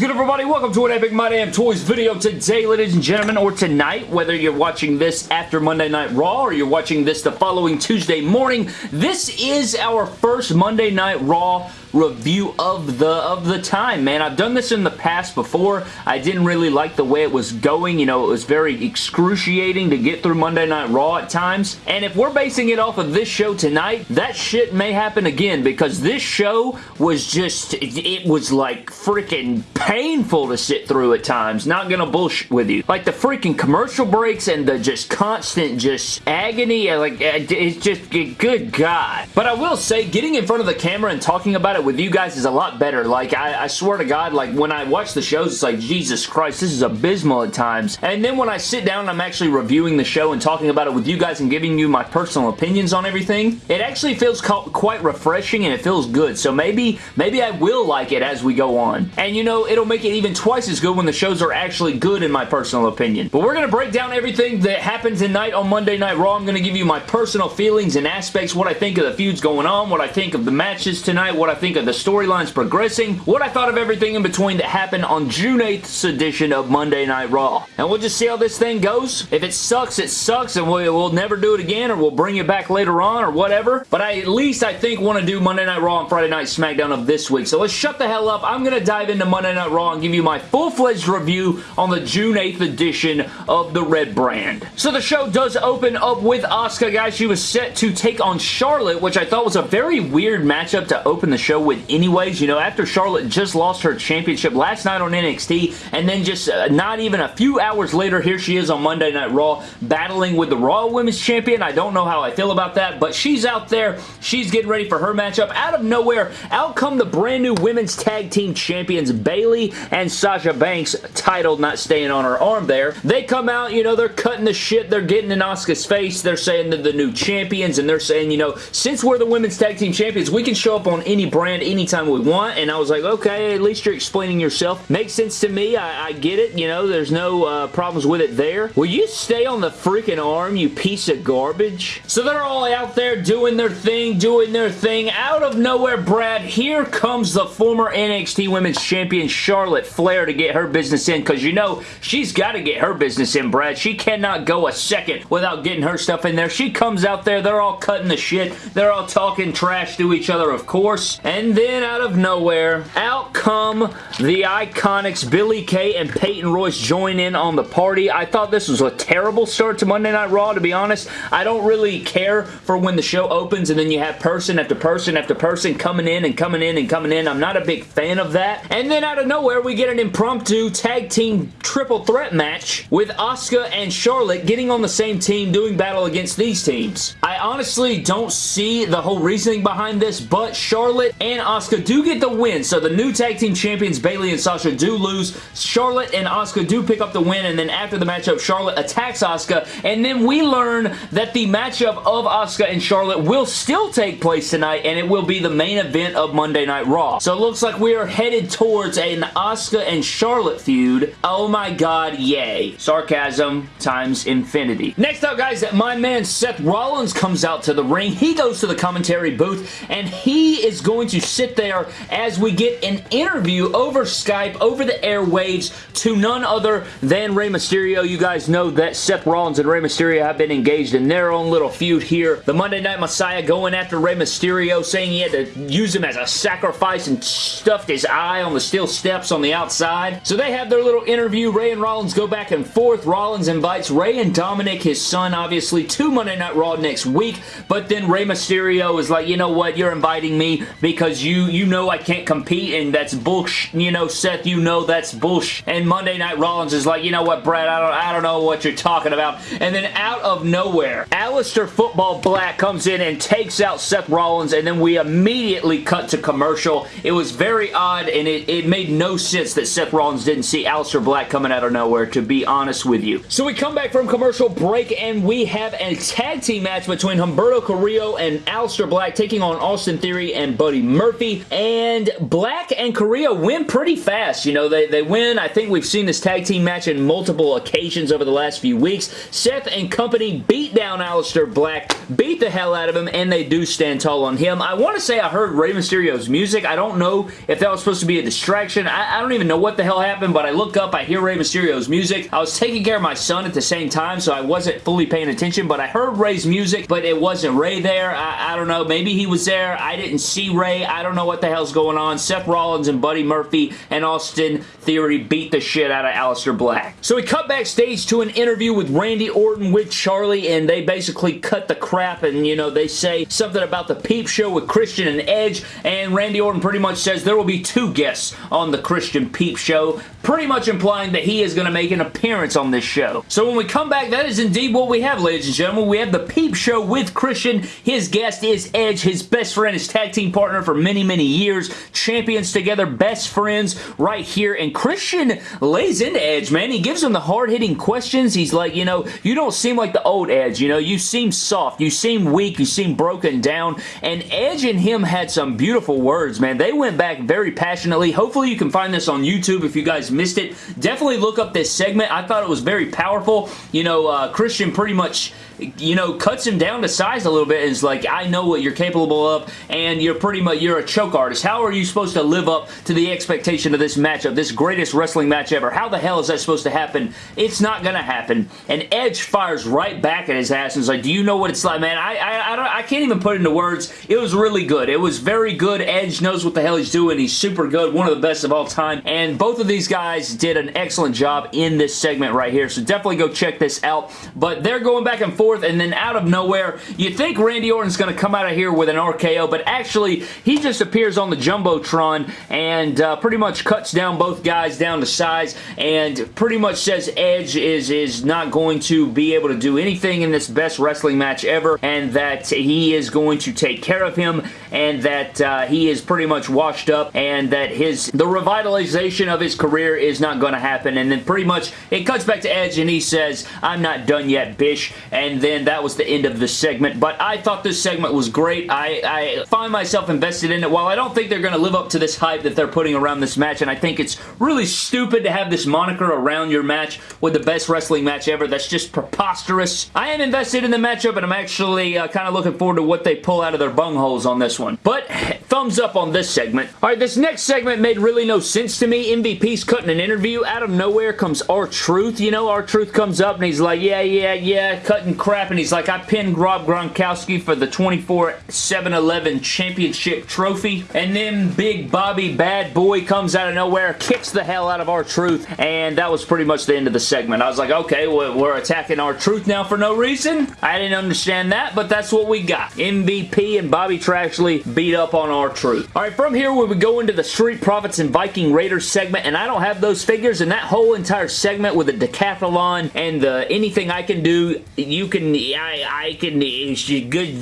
good, everybody? Welcome to an Epic My Damn Toys video today, ladies and gentlemen, or tonight, whether you're watching this after Monday Night Raw or you're watching this the following Tuesday morning. This is our first Monday Night Raw review of the of the time, man. I've done this in the past before. I didn't really like the way it was going. You know, it was very excruciating to get through Monday Night Raw at times. And if we're basing it off of this show tonight, that shit may happen again because this show was just, it was like freaking painful to sit through at times. Not gonna bullshit with you. Like the freaking commercial breaks and the just constant just agony, like it's just, good God. But I will say, getting in front of the camera and talking about it it with you guys is a lot better. Like, I, I swear to God, like, when I watch the shows, it's like, Jesus Christ, this is abysmal at times. And then when I sit down and I'm actually reviewing the show and talking about it with you guys and giving you my personal opinions on everything, it actually feels quite refreshing and it feels good. So maybe, maybe I will like it as we go on. And you know, it'll make it even twice as good when the shows are actually good in my personal opinion. But we're going to break down everything that happened tonight on Monday Night Raw. I'm going to give you my personal feelings and aspects, what I think of the feuds going on, what I think of the matches tonight, what I think think of the storylines progressing, what I thought of everything in between that happened on June 8th's edition of Monday Night Raw. And we'll just see how this thing goes. If it sucks, it sucks, and we'll, we'll never do it again, or we'll bring it back later on, or whatever. But I at least, I think, want to do Monday Night Raw and Friday Night SmackDown of this week. So let's shut the hell up. I'm going to dive into Monday Night Raw and give you my full-fledged review on the June 8th edition of the Red Brand. So the show does open up with Asuka, guys. She was set to take on Charlotte, which I thought was a very weird matchup to open the show with anyways. You know, after Charlotte just lost her championship last night on NXT, and then just uh, not even a few hours later, here she is on Monday Night Raw battling with the Raw Women's Champion. I don't know how I feel about that, but she's out there. She's getting ready for her matchup. Out of nowhere, out come the brand new Women's Tag Team Champions, Bayley and Sasha Banks, title not staying on her arm there. They come out, you know, they're cutting the shit. They're getting in Asuka's face. They're saying they're the new champions, and they're saying, you know, since we're the Women's Tag Team Champions, we can show up on any brand brand anytime we want, and I was like, okay, at least you're explaining yourself. Makes sense to me. I, I get it. You know, there's no uh, problems with it there. Will you stay on the freaking arm, you piece of garbage? So they're all out there doing their thing, doing their thing. Out of nowhere, Brad, here comes the former NXT Women's Champion Charlotte Flair to get her business in, because you know, she's got to get her business in, Brad. She cannot go a second without getting her stuff in there. She comes out there, they're all cutting the shit. They're all talking trash to each other, of course. And and then out of nowhere, out come the Iconics Billie Kay and Peyton Royce join in on the party. I thought this was a terrible start to Monday Night Raw, to be honest. I don't really care for when the show opens and then you have person after person after person coming in and coming in and coming in. I'm not a big fan of that. And then out of nowhere, we get an impromptu tag team triple threat match with Asuka and Charlotte getting on the same team doing battle against these teams. I honestly don't see the whole reasoning behind this, but Charlotte and Asuka do get the win. So the new tag team champions, Bayley and Sasha, do lose. Charlotte and Asuka do pick up the win, and then after the matchup, Charlotte attacks Asuka, and then we learn that the matchup of Asuka and Charlotte will still take place tonight, and it will be the main event of Monday Night Raw. So it looks like we are headed towards an Asuka and Charlotte feud. Oh my god, yay. Sarcasm times infinity. Next up, guys, that my man Seth Rollins comes out to the ring. He goes to the commentary booth, and he is going to sit there as we get an interview over Skype, over the airwaves, to none other than Rey Mysterio. You guys know that Seth Rollins and Rey Mysterio have been engaged in their own little feud here. The Monday Night Messiah going after Rey Mysterio, saying he had to use him as a sacrifice and stuffed his eye on the steel steps on the outside. So they have their little interview. Rey and Rollins go back and forth. Rollins invites Rey and Dominik, his son, obviously, to Monday Night Raw next week. But then Rey Mysterio is like, you know what, you're inviting me because you you know I can't compete and that's bullshit. You know, Seth, you know that's bullshit. And Monday Night Rollins is like, you know what, Brad, I don't, I don't know what you're talking about. And then out of nowhere, Aleister Football Black comes in and takes out Seth Rollins and then we immediately cut to commercial. It was very odd and it, it made no sense that Seth Rollins didn't see Aleister Black coming out of nowhere, to be honest with you. So we come back from commercial break and we have a tag team match between Humberto Carrillo and Aleister Black taking on Austin Theory and Buddy Murphy. And Black and Correa win pretty fast. You know, they, they win. I think we've seen this tag team match in multiple occasions over the last few weeks. Seth and company beat down Aleister Black, beat the hell out of him, and they do stand tall on him. I want to say I heard Rey Mysterio's music. I don't know if that was supposed to be a distraction. I, I don't even know what the hell happened, but I look up, I hear Rey Mysterio's music. I was taking care of my son at the same time, so I wasn't fully paying attention, but I heard Rey's music, but it wasn't Rey there. I, I don't know. Maybe he was there. I didn't see I don't know what the hell's going on. Seth Rollins and Buddy Murphy and Austin Theory beat the shit out of Aleister Black. So we cut backstage to an interview with Randy Orton with Charlie, and they basically cut the crap, and, you know, they say something about the Peep Show with Christian and Edge, and Randy Orton pretty much says there will be two guests on the Christian Peep Show, pretty much implying that he is going to make an appearance on this show. So when we come back, that is indeed what we have, ladies and gentlemen. We have the Peep Show with Christian. His guest is Edge, his best friend, his tag team partner for many, many years. Champions together, best friends right here. And Christian lays into Edge, man. He gives him the hard-hitting questions. He's like, you know, you don't seem like the old Edge. You know, you seem soft. You seem weak. You seem broken down. And Edge and him had some beautiful words, man. They went back very passionately. Hopefully you can find this on YouTube if you guys missed it. Definitely look up this segment. I thought it was very powerful. You know, uh, Christian pretty much you know, cuts him down to size a little bit is like, I know what you're capable of, and you're pretty much, you're a choke artist. How are you supposed to live up to the expectation of this matchup, this greatest wrestling match ever? How the hell is that supposed to happen? It's not gonna happen. And Edge fires right back at his ass and is like, do you know what it's like? Man, I, I, I, don't, I can't even put it into words. It was really good. It was very good. Edge knows what the hell he's doing. He's super good. One of the best of all time. And both of these guys did an excellent job in this segment right here. So definitely go check this out. But they're going back and forth forth, and then out of nowhere, you think Randy Orton's going to come out of here with an RKO, but actually, he just appears on the Jumbotron and uh, pretty much cuts down both guys down to size and pretty much says Edge is, is not going to be able to do anything in this best wrestling match ever, and that he is going to take care of him, and that uh, he is pretty much washed up, and that his the revitalization of his career is not going to happen, and then pretty much it cuts back to Edge, and he says, I'm not done yet, bish, and then that was the end of the segment. But I thought this segment was great. I, I find myself invested in it. While I don't think they're going to live up to this hype that they're putting around this match, and I think it's really stupid to have this moniker around your match with the best wrestling match ever. That's just preposterous. I am invested in the matchup, and I'm actually uh, kind of looking forward to what they pull out of their bungholes on this one. But thumbs up on this segment. All right, this next segment made really no sense to me. MVP's cutting an interview. Out of nowhere comes R-Truth. You know, R-Truth comes up, and he's like, yeah, yeah, yeah, cutting crap, and he's like, I pinned Rob Gronkowski for the 24-7-11 championship trophy. And then Big Bobby Bad Boy comes out of nowhere, kicks the hell out of R-Truth, and that was pretty much the end of the segment. I was like, okay, we're attacking R-Truth now for no reason? I didn't understand that, but that's what we got. MVP and Bobby Trashley beat up on R-Truth. Alright, from here we would go into the Street Profits and Viking Raiders segment, and I don't have those figures, and that whole entire segment with the decathlon and the anything I can do, you can can, I, I can, it's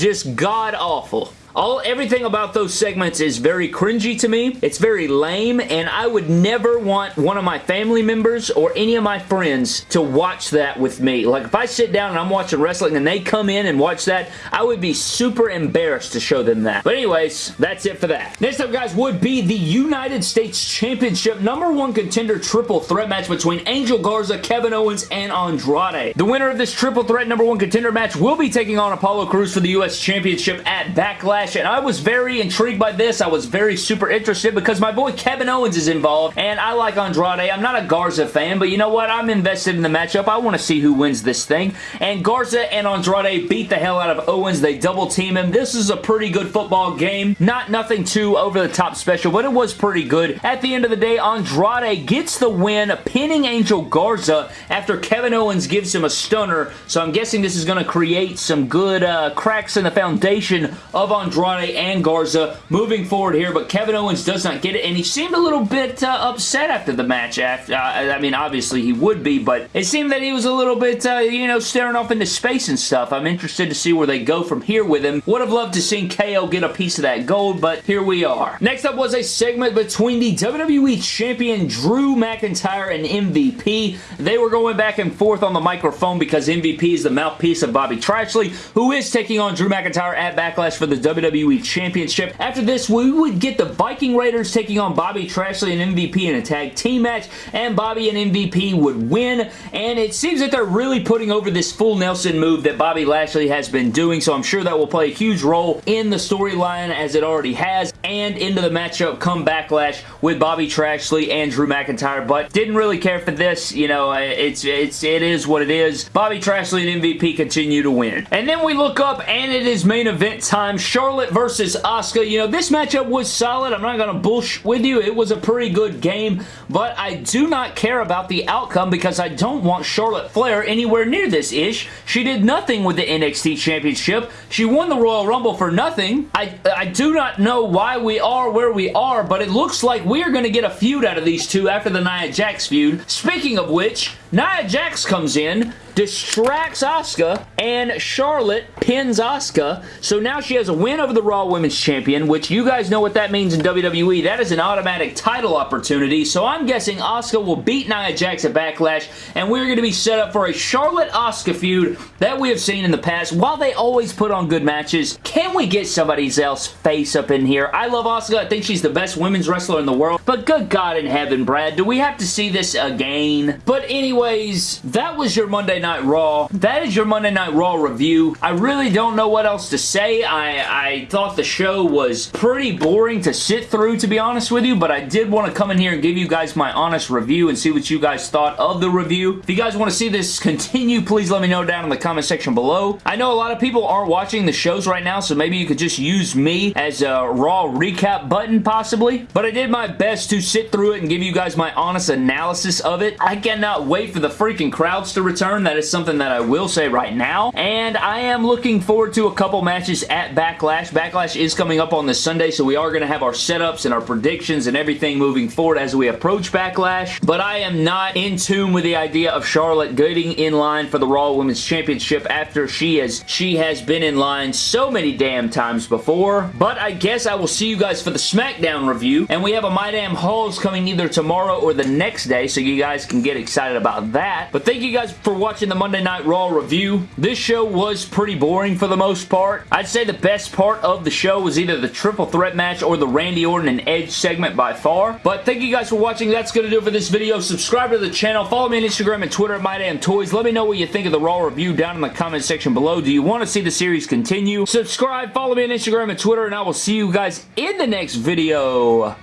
just god awful. All Everything about those segments is very cringy to me. It's very lame, and I would never want one of my family members or any of my friends to watch that with me. Like, if I sit down and I'm watching wrestling and they come in and watch that, I would be super embarrassed to show them that. But anyways, that's it for that. Next up, guys, would be the United States Championship number one contender triple threat match between Angel Garza, Kevin Owens, and Andrade. The winner of this triple threat number one contender match will be taking on Apollo Crews for the U.S. Championship at Backlash and I was very intrigued by this. I was very super interested because my boy Kevin Owens is involved, and I like Andrade. I'm not a Garza fan, but you know what? I'm invested in the matchup. I want to see who wins this thing, and Garza and Andrade beat the hell out of Owens. They double team him. This is a pretty good football game. Not nothing too over-the-top special, but it was pretty good. At the end of the day, Andrade gets the win, pinning Angel Garza after Kevin Owens gives him a stunner, so I'm guessing this is going to create some good uh, cracks in the foundation of Andrade Andrade and Garza moving forward here, but Kevin Owens does not get it, and he seemed a little bit uh, upset after the match. After, uh, I mean, obviously he would be, but it seemed that he was a little bit, uh, you know, staring off into space and stuff. I'm interested to see where they go from here with him. Would have loved to see KO get a piece of that gold, but here we are. Next up was a segment between the WWE Champion Drew McIntyre and MVP. They were going back and forth on the microphone because MVP is the mouthpiece of Bobby Trashley, who is taking on Drew McIntyre at Backlash for the WWE WWE Championship. After this, we would get the Viking Raiders taking on Bobby Trashley and MVP in a tag team match, and Bobby and MVP would win, and it seems that they're really putting over this full Nelson move that Bobby Lashley has been doing, so I'm sure that will play a huge role in the storyline as it already has, and into the matchup come Backlash with Bobby Trashley and Drew McIntyre, but didn't really care for this. You know, it's, it's, it is what it is. Bobby Trashley and MVP continue to win. And then we look up, and it is main event time. Charlotte versus Asuka. You know, this matchup was solid. I'm not going to bullshit with you. It was a pretty good game, but I do not care about the outcome because I don't want Charlotte Flair anywhere near this ish. She did nothing with the NXT Championship. She won the Royal Rumble for nothing. I, I do not know why we are where we are, but it looks like we are going to get a feud out of these two after the Nia Jax feud. Speaking of which, Nia Jax comes in, distracts Asuka, and Charlotte pins Asuka. So now she has a win over the Raw Women's Champion, which you guys know what that means in WWE. That is an automatic title opportunity. So I'm guessing Asuka will beat Nia Jax at Backlash, and we're going to be set up for a Charlotte-Asuka feud that we have seen in the past. While they always put on good matches, can we get somebody else face up in here? I love Asuka. I think she's the best women's wrestler in the world. But good God in heaven, Brad, do we have to see this again? But anyways, that was your Monday Night Raw. That is your Monday Night Raw review. I really don't know what else to say. I, I thought the show was pretty boring to sit through, to be honest with you, but I did want to come in here and give you guys my honest review and see what you guys thought of the review. If you guys want to see this continue, please let me know down in the comment section below. I know a lot of people aren't watching the shows right now, so maybe you could just use me as a Raw recap button, possibly. But I did my best to sit through it and give you guys my honest analysis of it. I cannot wait for the freaking crowds to return. That that is something that I will say right now. And I am looking forward to a couple matches at Backlash. Backlash is coming up on this Sunday, so we are going to have our setups and our predictions and everything moving forward as we approach Backlash. But I am not in tune with the idea of Charlotte getting in line for the Raw Women's Championship after she has she has been in line so many damn times before. But I guess I will see you guys for the SmackDown review. And we have a My Damn Halls coming either tomorrow or the next day, so you guys can get excited about that. But thank you guys for watching the Monday Night Raw review. This show was pretty boring for the most part. I'd say the best part of the show was either the triple threat match or the Randy Orton and Edge segment by far. But thank you guys for watching. That's going to do it for this video. Subscribe to the channel. Follow me on Instagram and Twitter at MyDamnToys. Let me know what you think of the Raw review down in the comment section below. Do you want to see the series continue? Subscribe, follow me on Instagram and Twitter, and I will see you guys in the next video.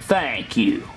Thank you.